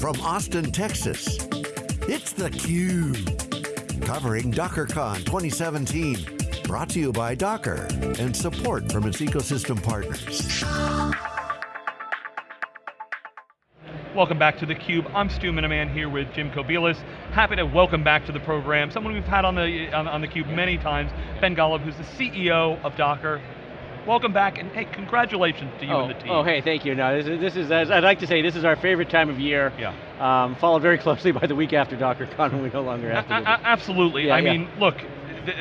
from Austin, Texas, it's theCUBE. Covering DockerCon 2017. Brought to you by Docker and support from its ecosystem partners. Welcome back to theCUBE. I'm Stu Miniman here with Jim Kobielus. Happy to welcome back to the program someone we've had on the on, on theCUBE many times, Ben Golub, who's the CEO of Docker. Welcome back, and hey, congratulations to you oh, and the team. Oh, hey, thank you. No, this is, this is, I'd like to say, this is our favorite time of year. Yeah. Um, followed very closely by the week after DockerCon when we no longer have to do Absolutely, yeah, I yeah. mean, look,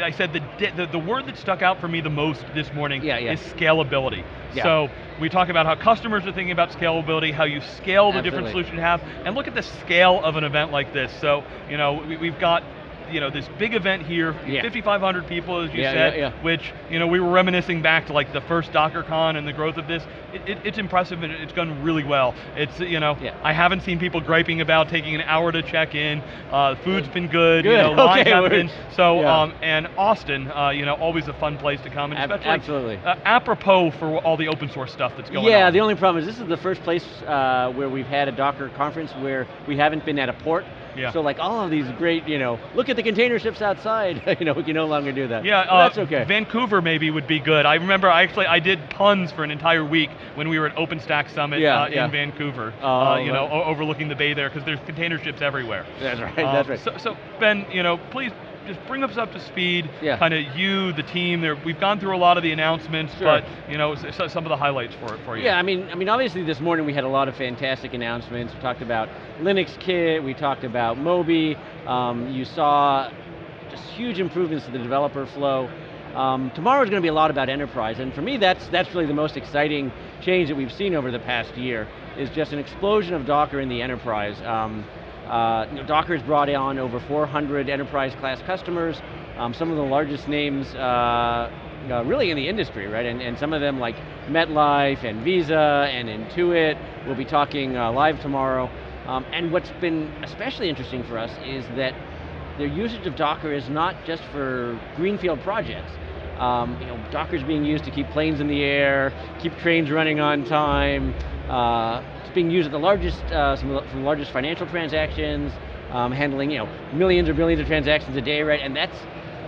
I said the, the, the word that stuck out for me the most this morning yeah, yeah. is scalability. Yeah. So we talk about how customers are thinking about scalability, how you scale the Absolutely. different solutions you have, and look at the scale of an event like this. So, you know, we, we've got you know, this big event here, Yeah. 5,500 people as you Yeah, said, yeah, yeah. which, you know, we were reminiscing back to like the first DockerCon and the growth of this. It, it, it's impressive and it's gone really well. It's, you know. I haven't seen people griping about taking an hour to check in. Uh, food's been good, you Good, know, lines okay, have been. So, um, and Austin, uh, you know, always a fun place to come, and Ab- especially absolutely. Uh, apropos for all the open source stuff that's going on. yeah, the only problem is this is the first place uh, where we've had a Docker conference where we haven't been at a port. Yeah. So like all of these great, you know, look at the container ships outside. you know, we can no longer do that. Yeah, uh, that's okay. Vancouver maybe would be good. I remember I actually I did puns for an entire week when we were at OpenStack Summit Yeah, uh, yeah. in Vancouver. Oh, uh, you know, overlooking the bay there because there's container ships everywhere. that's right. Uh, that's right. So, so Ben, you know, please just bring us up to speed. Yeah. Kind of you, the team. There, we've gone through a lot of the announcements, Sure. but you know, some of the highlights for it for you. Yeah, I mean, I mean, obviously this morning we had a lot of fantastic announcements. We talked about Linux Kit, we talked about Moby. Um, you saw just huge improvements to the developer flow. Um, tomorrow is going to be a lot about enterprise, and for me, that's that's really the most exciting change that we've seen over the past year. Is just an explosion of Docker in the enterprise. Um, uh, you know, Docker has brought on over 400 enterprise class customers, um, some of the largest names uh, uh, really in the industry, right? And, and some of them like MetLife and Visa and Intuit, we'll be talking uh, live tomorrow. Um, and what's been especially interesting for us is that their usage of Docker is not just for greenfield projects. Um, you know, Docker's being used to keep planes in the air, keep trains running on time. Uh, it's being used at the largest, uh, some, of the, some largest financial transactions, um, handling you know millions or billions of transactions a day, right? And that's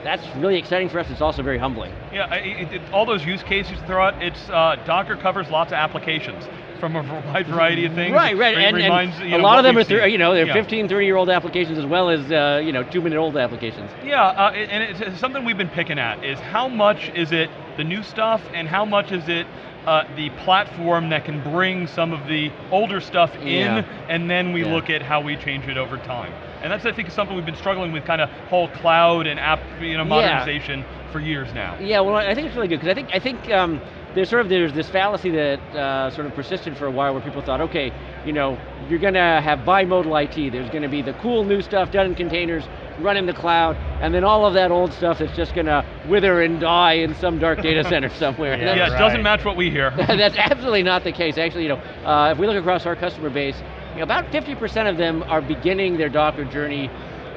that's really exciting for us. It's also very humbling. Yeah, it, it, all those use cases you throw out, it's, uh, Docker covers lots of applications from a wide variety of things. Right, right, and, reminds, and you a know, lot of them are, seen. you know, they're Yeah. 15, 30 year old applications as well as, uh, you know, two minute old applications. Yeah, uh, and it's- it's something we've been picking at is how much is it the new stuff and how much is it uh, the platform that can bring some of the older stuff in Yeah. and then we Yeah. look at how we change it over time. And that's I think something we've been struggling with kind of whole cloud and app you know, Yeah. modernization for years now. Yeah, well, I think it's really good because I think I think um, there's sort of there's this fallacy that uh, sort of persisted for a while where people thought, okay, you know, you're going to have bimodal IT. There's going to be the cool new stuff done in containers, run in the cloud, and then all of that old stuff that's just going to wither and die in some dark data center somewhere. And Yeah, that's- it doesn't match what we hear. That's absolutely not the case. Actually, you know, uh, if we look across our customer base, you know, about 50% of them are beginning their Docker journey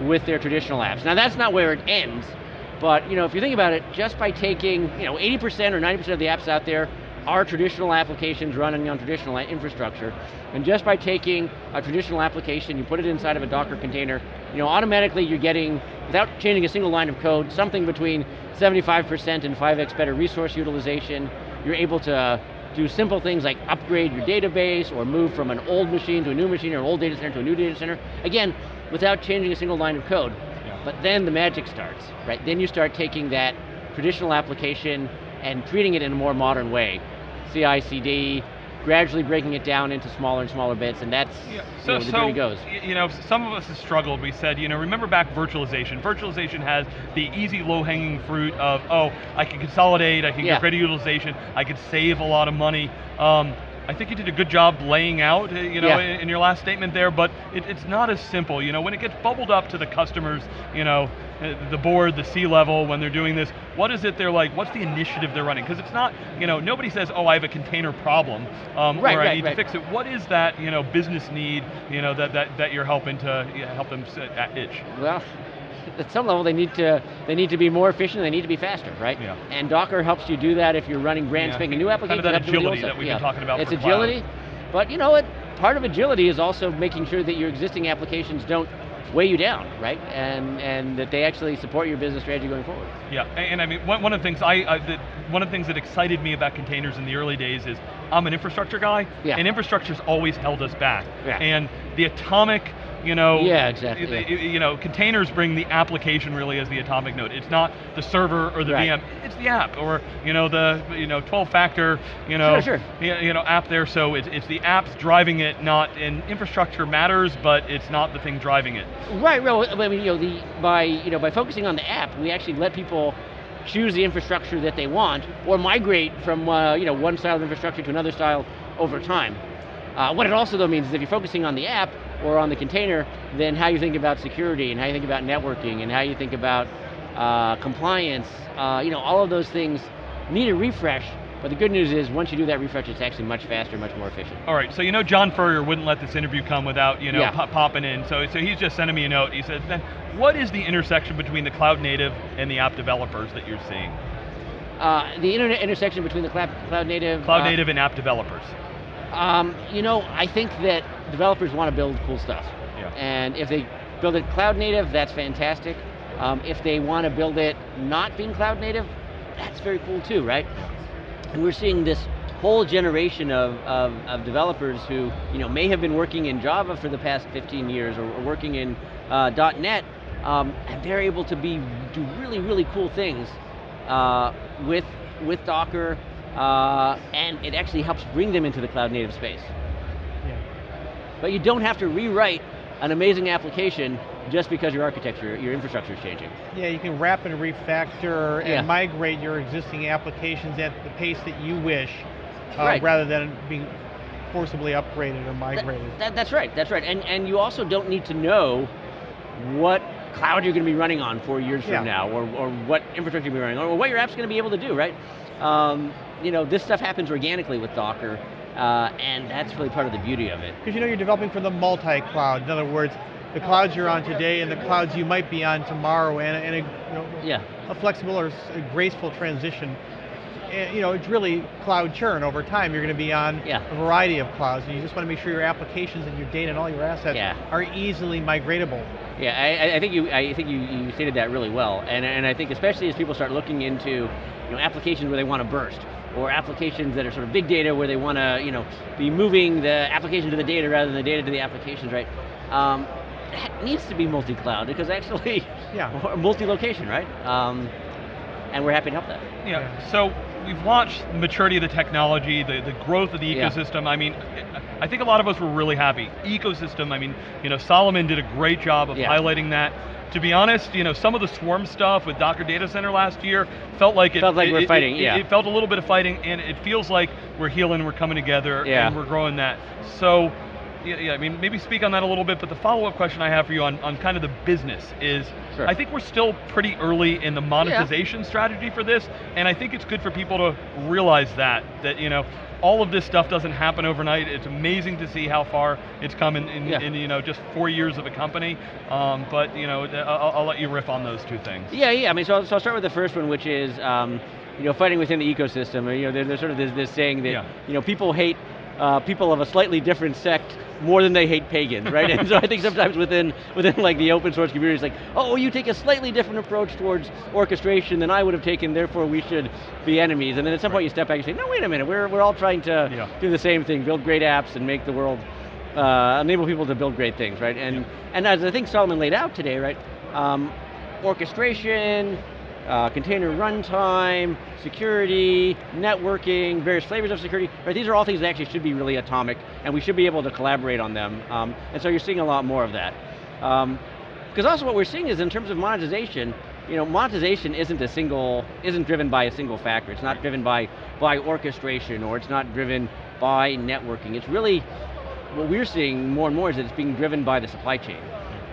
with their traditional apps. Now that's not where it ends, but you know, if you think about it, just by taking, you know, 80% or 90% of the apps out there are traditional applications running on traditional infrastructure, and just by taking a traditional application, you put it inside of a Docker container, you know, automatically you're getting, without changing a single line of code, something between 75% and 5x better resource utilization. You're able to do simple things like upgrade your database or move from an old machine to a new machine or an old data center to a new data center. Again, without changing a single line of code. Yeah. But then the magic starts, right? Then you start taking that traditional application and treating it in a more modern way. CI, CD, gradually breaking it down into smaller and smaller bits, and that's Yeah, you so, know, where the so journey goes. you know, some of us have struggled. We said, you know, remember back virtualization. Virtualization has the easy, low-hanging fruit of, oh, I can consolidate, I can Yeah. get greater utilization, I can save a lot of money. Um, I think you did a good job laying out, uh, you know, Yeah. in, in your last statement there, but it, it's not as simple. You know, when it gets bubbled up to the customers, you know, uh, the board, the C-level, when they're doing this, what is it they're like, what's the initiative they're running? Because it's not, you know, nobody says, oh, I have a container problem, um, Right, or I right, need right. to fix it. What is that, you know, business need, you know, that, that, that you're helping to yeah, help them sit at itch? Well, at some level they need to they need to be more efficient, they need to be faster, right? Yeah. And Docker helps you do that if you're running brand Yeah. spanking new applications. Kind of that it helps you with the old agility that we've yeah. been talking about It's for cloud. agility, but you know what? part of agility is also making sure that your existing applications don't weigh you down, right? And and that they actually support your business strategy going forward. Yeah, and, and I mean, one, one of the things I, I that, one of the things that excited me about containers in the early days is I'm an infrastructure guy, Yeah. and infrastructure's always held us back. Yeah. And the atomic, you know, Yeah, exactly, y- You know, containers bring the application really as the atomic node. It's not the server or the Right. VM. It's the app, or you know, the you know, 12-factor, you know, Sure, sure. you know, app there. So it's it's the apps driving it, not and infrastructure matters, but it's not the thing driving it. Right, Well, I mean, you know, the by you know by focusing on the app, we actually let people choose the infrastructure that they want, or migrate from uh, you know one style of infrastructure to another style over time. Uh, what it also though means is if you're focusing on the app or on the container, then how you think about security and how you think about networking and how you think about uh, compliance, uh, you know, all of those things need a refresh. But the good news is once you do that refresh, it's actually much faster, much more efficient. All right, so you know John Furrier wouldn't let this interview come without you know Yeah. pop- popping in. So so he's just sending me a note. He said, "Then what is the intersection between the cloud native and the app developers that you're seeing? Uh, the internet intersection between the cloud, cloud native, Cloud uh, native and app developers." Um, you know, I think that developers want to build cool stuff. Yeah. And if they build it cloud native, that's fantastic. Um, if they want to build it not being cloud native, that's very cool too, right? And we're seeing this whole generation of, of, of developers who you know may have been working in Java for the past 15 years or, or working in uh, .NET, um, and they're able to be do really really cool things uh, with with Docker, uh, and it actually helps bring them into the cloud native space. Yeah. But you don't have to rewrite an amazing application just because your architecture, your infrastructure is changing. Yeah, you can wrap and refactor and Yeah. migrate your existing applications at the pace that you wish, uh, Right. rather than being forcibly upgraded or migrated. that- that's right, that's right. And, and you also don't need to know what cloud you're going to be running on four years Yeah. from now, or, or what infrastructure you're running on, or what your app's going to be able to do, right? Um, you know, this stuff happens organically with Docker, uh, and that's really part of the beauty of it. Because you know you're developing for the multi-cloud. In other words, the clouds you're on today and the clouds you might be on tomorrow, and, and a, you know, Yeah, a flexible or a graceful transition. And, you know, it's really cloud churn over time. You're going to be on Yeah. a variety of clouds, and you just want to make sure your applications and your data and all your assets Yeah. are easily migratable. Yeah, I, I- I think you I think you, you stated that really well, and and I think especially as people start looking into you know applications where they want to burst, or applications that are sort of big data where they want to you know be moving the application to the data rather than the data to the applications, right? Um, that needs to be multi-cloud because actually, Yeah. multi-location, right? Um, and we're happy to help that. Yeah. Yeah. So we've watched the maturity of the technology, the, the growth of the Yeah. ecosystem. I mean, I think a lot of us were really happy. Ecosystem. I mean, you know, Solomon did a great job of Yeah. highlighting that. To be honest, you know, some of the swarm stuff with Docker Data Center last year felt like it Felt like it- we're it- fighting, It, yeah. it felt a little bit of fighting, and it feels like we're healing, we're coming together, Yeah. and we're growing that. So. Yeah, yeah, I mean, maybe speak on that a little bit, but the follow-up question I have for you on, on kind of the business is, Sure. I think we're still pretty early in the monetization strategy for this, and I think it's good for people to realize that, that, you know, all of this stuff doesn't happen overnight. It's amazing to see how far it's come in, in, Yeah. in you know, just four years of a company, um, but, you know, I'll, I'll let you riff on those two things. Yeah, yeah. I mean, so, so I'll start with the first one, which is um, you know fighting within the ecosystem. You know, there- there's sort of this, this saying that Yeah. you know people hate uh, people of a slightly different sect more than they hate pagans, right? and so I think sometimes within within like the open source community, it's like, oh, you take a slightly different approach towards orchestration than I would have taken, therefore we should be enemies. And then at some point you step back and say, no, wait a minute, we're we're all trying to Yeah. do the same thing, build great apps and make the world uh, enable people to build great things, right? And and as I think Solomon laid out today, right? Um, orchestration, uh, container runtime, security, networking, various flavors of security. Right? These are all things that actually should be really atomic, and we should be able to collaborate on them. Um, and so you're seeing a lot more of that. Because also what we're seeing is in terms of monetization, you know, monetization isn't a single, isn't driven by a single factor. It's not driven by by orchestration, or it's not driven by networking. It's really what we're seeing more and more is that it's being driven by the supply chain.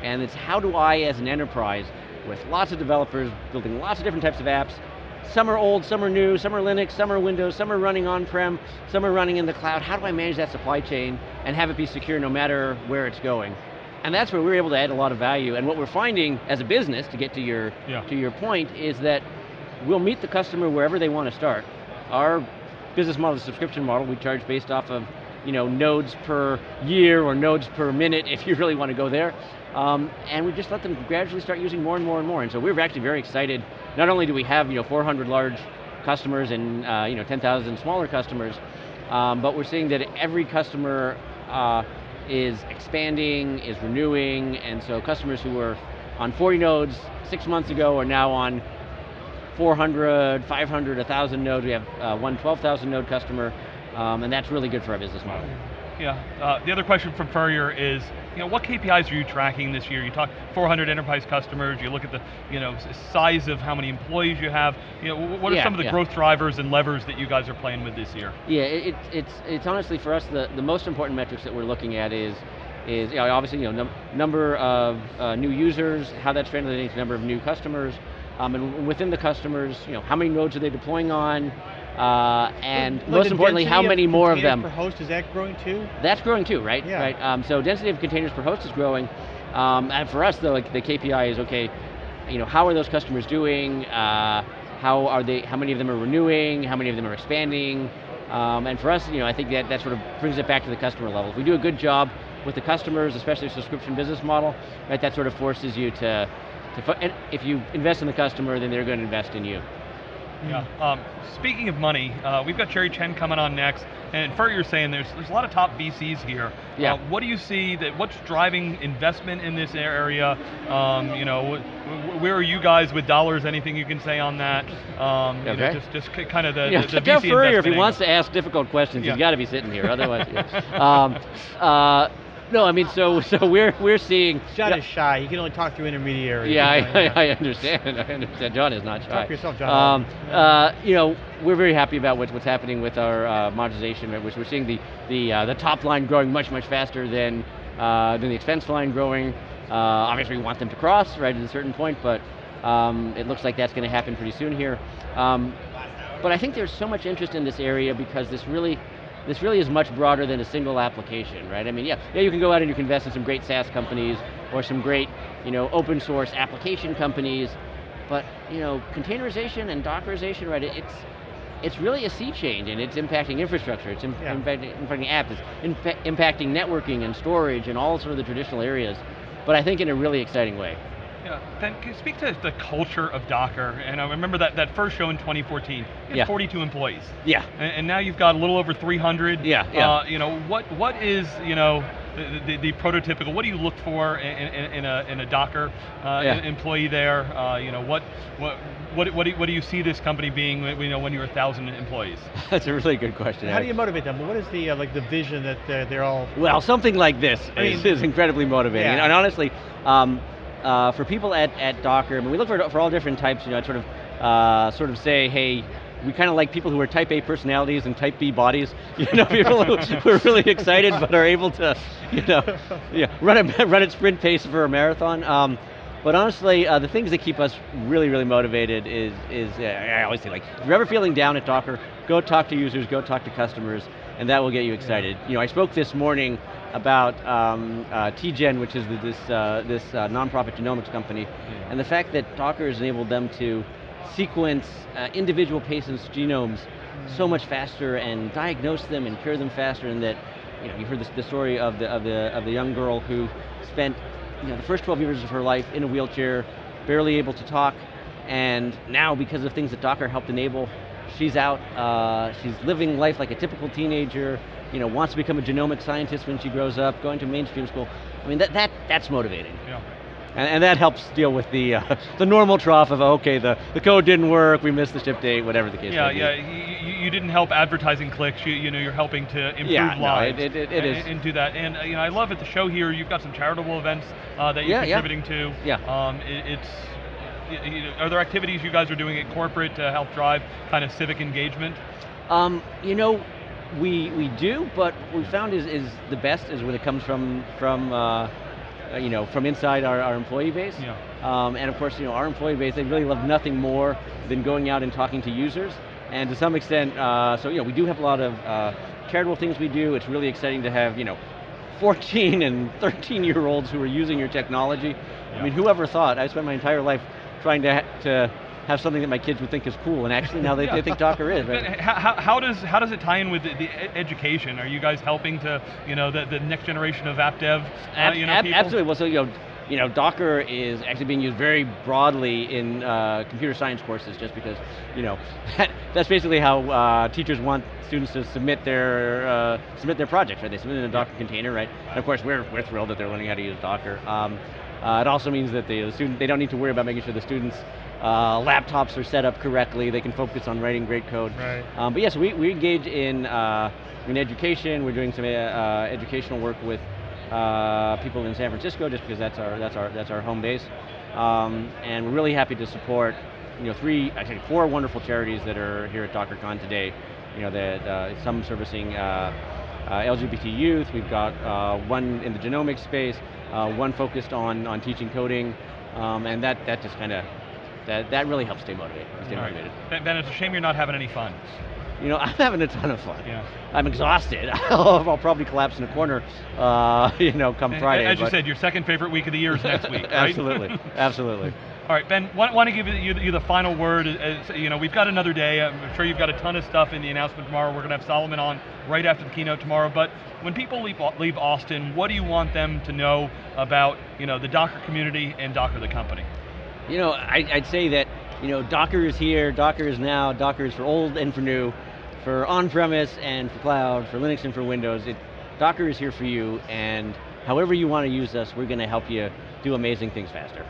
And it's how do I, as an enterprise, with lots of developers building lots of different types of apps, some are old, some are new, some are Linux, some are Windows, some are running on-prem, some are running in the cloud. How do I manage that supply chain and have it be secure no matter where it's going? And that's where we're able to add a lot of value. And what we're finding as a business, to get to your, Yeah. to your point, is that we'll meet the customer wherever they want to start. Our business model is a subscription model. We charge based off of you know, nodes per year or nodes per minute if you really want to go there. Um, and we just let them gradually start using more and more and more. And so we're actually very excited. Not only do we have you know 400 large customers and uh, you know 10,000 smaller customers, um, but we're seeing that every customer uh, is expanding, is renewing, and so customers who were on 40 nodes six months ago are now on 400, 500, 1,000 nodes. We have uh, one 12,000 node customer, um, and that's really good for our business model. Yeah, uh, the other question from Furrier is, you know, what KPIs are you tracking this year? You talk 400 enterprise customers, you look at the, you know, size of how many employees you have, you know, what are yeah, some of the yeah. growth drivers and levers that you guys are playing with this year? Yeah, it, it's, it's honestly for us, the, the most important metrics that we're looking at is, is you know, obviously you know, num number of uh, new users, how that's translating to number of new customers, um, and within the customers, you know, how many nodes are they deploying on, uh, and most importantly, how many more of them. Per host, is that growing too? That's growing too, right? Yeah. Right. Um, so density of containers per host is growing, um, and for us, though, like the KPI is okay. You know, how are those customers doing? Uh, how are they? How many of them are renewing? How many of them are expanding? Um, and for us, you know, I think that that sort of brings it back to the customer level. If we do a good job with the customers, especially a subscription business model, right, that sort of forces you to, to and if you invest in the customer, then they're going to invest in you. Yeah. Um, speaking of money, uh, we've got Jerry Chen coming on next, and Furrier's saying there's there's a lot of top VCs here. Yeah. Uh, what do you see that? What's driving investment in this area? Um, you know, wh- wh- where are you guys with dollars? Anything you can say on that? Um, you know, Okay. just just kind of the, Yeah, the, the Furrier if he investment wants to ask difficult questions, Yeah. he's got to be sitting here. Otherwise, yeah. um, uh, no, I mean, so so we're we're seeing. John is shy. He can only talk through intermediaries. yeah, I, I, I understand. I understand. John is not shy. Talk for yourself, John. Um, uh, you know, we're very happy about what's what's happening with our uh, monetization, which we're seeing the the uh, the top line growing much much faster than uh, than the expense line growing. Uh, obviously, we want them to cross right at a certain point, but um, it looks like that's going to happen pretty soon here. Um, but I think there's so much interest in this area because this really, this really is much broader than a single application, right? I mean, yeah, yeah, you can go out and you can invest in some great SaaS companies or some great, you know, open source application companies, but you know, containerization and Dockerization, right? It's it's really a sea change, and it's impacting infrastructure. It's im- Yeah. impacting, impacting apps. It's impa- impacting networking and storage and all sort of the traditional areas. But I think in a really exciting way. Yeah. Then can you speak to the culture of Docker? And I remember that, that first show in 2014. You had Yeah. 42 employees. Yeah. And, and now you've got a little over 300. Yeah, yeah. Uh, you know, what what is, you know, the, the, the prototypical, what do you look for in, in, in a, in a Docker uh, Yeah. employee there? Uh, you know, what, what, what, what, do you, what do you see this company being, you know, when you're a thousand employees? That's a really good question. How do you motivate them? What is the uh, like the vision that they're, they're all? Well, something like this I is, is incredibly motivating. Yeah. And honestly, um, uh, for people at, at Docker, I mean, we look for, for all different types, you know, sort of, uh, sort of say, hey, we kind of like people who are type A personalities and type B bodies, you know, people who, are really excited but are able to, you know, yeah, run, a, run at sprint pace for a marathon. Um, but honestly, uh, the things that keep us really, really motivated is, is uh, I always say, like, if you're ever feeling down at Docker, go talk to users, go talk to customers, and that will get you excited. You know, I spoke this morning about um, uh, TGen, which is this, uh, this uh, nonprofit genomics company, and the fact that Docker has enabled them to sequence uh, individual patients' genomes so much faster and diagnose them and cure them faster, and that you know you heard this, the story of the of the of the young girl who spent you know the first 12 years of her life in a wheelchair, barely able to talk, and now because of things that Docker helped enable, she's out. Uh, she's living life like a typical teenager. You know, wants to become a genomic scientist when she grows up, going to mainstream school. I mean, that that that's motivating. Yeah. And, and that helps deal with the uh, the normal trough of okay, the, the code didn't work, we missed the ship date, whatever the case Yeah, may be. yeah. You, you- you didn't help advertising clicks. You, you know, you're helping to improve Yeah, no, lives. it- it- it and, is. And do that. And uh, you know, I love at the show here. You've got some charitable events uh, that you're Yeah, contributing to. Yeah. Um, it, it's. you know, Are there activities you guys are doing at corporate to help drive kind of civic engagement? Um, you know, we we do, but what we found is is the best is when it comes from from uh, uh, you know from inside our, our employee base. Yeah. Um, and of course, you know, our employee base they really love nothing more than going out and talking to users. And to some extent, uh, so you know, we do have a lot of uh, charitable things we do. It's really exciting to have you know. 14 and 13 year olds who are using your technology. I mean, whoever thought? I spent my entire life trying to, to have something that my kids would think is cool, and actually now they, Yeah. they think Docker is. Right? How, how- does how does it tie in with the, the education? Are you guys helping to you know the, the next generation of app dev? uh, you know, ab- people? absolutely. Well, so you know, you know, Docker is actually being used very broadly in uh, computer science courses, just because you know that's basically how uh, teachers want students to submit their uh, submit their projects. Right? They submit in a Docker container, right? And of course, we're we're thrilled that they're learning how to use Docker. Um, uh, it also means that the student they don't need to worry about making sure the students. Uh, laptops are set up correctly. They can focus on writing great code. Right. Um, but yes, we, we engage in, uh, in education. We're doing some uh, uh, educational work with uh, people in San Francisco, just because that's our that's our that's our home base. Um, and we're really happy to support, you know, three actually four wonderful charities that are here at DockerCon today. You know, that uh, some servicing uh, uh, LGBT youth. We've got uh, one in the genomics space, uh, one focused on on teaching coding, um, and that that just kind of that that really helps stay motivated. Stay All motivated. Ben, Ben, it's a shame you're not having any fun. You know, I'm having a ton of fun. Yeah. I'm exhausted. I'll, probably collapse in a corner, uh, you know, come And Friday. As you said, your second favorite week of the year is next week, absolutely, absolutely. All right, Ben, want, want to give you, you, you the final word. As, you know, we've got another day. I'm sure you've got a ton of stuff in the announcement tomorrow. We're going to have Solomon on right after the keynote tomorrow. But when people leave, leave Austin, what do you want them to know about, you know, the Docker community and Docker the company? You know, I, I'd say that you know, Docker is here, Docker is now, Docker is for old and for new, for on-premise and for cloud, for Linux and for Windows. It, Docker is here for you, and however you want to use us, we're going to help you do amazing things faster.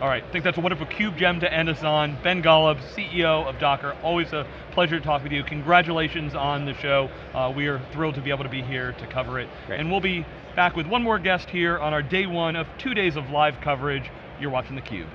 All right, I think that's a wonderful cube gem to end us on. Ben Golub, CEO of Docker, always a pleasure to talk with you. Congratulations on the show. Uh, we are thrilled to be able to be here to cover it. Great. And we'll be back with one more guest here on our day one of two days of live coverage. You're watching theCUBE.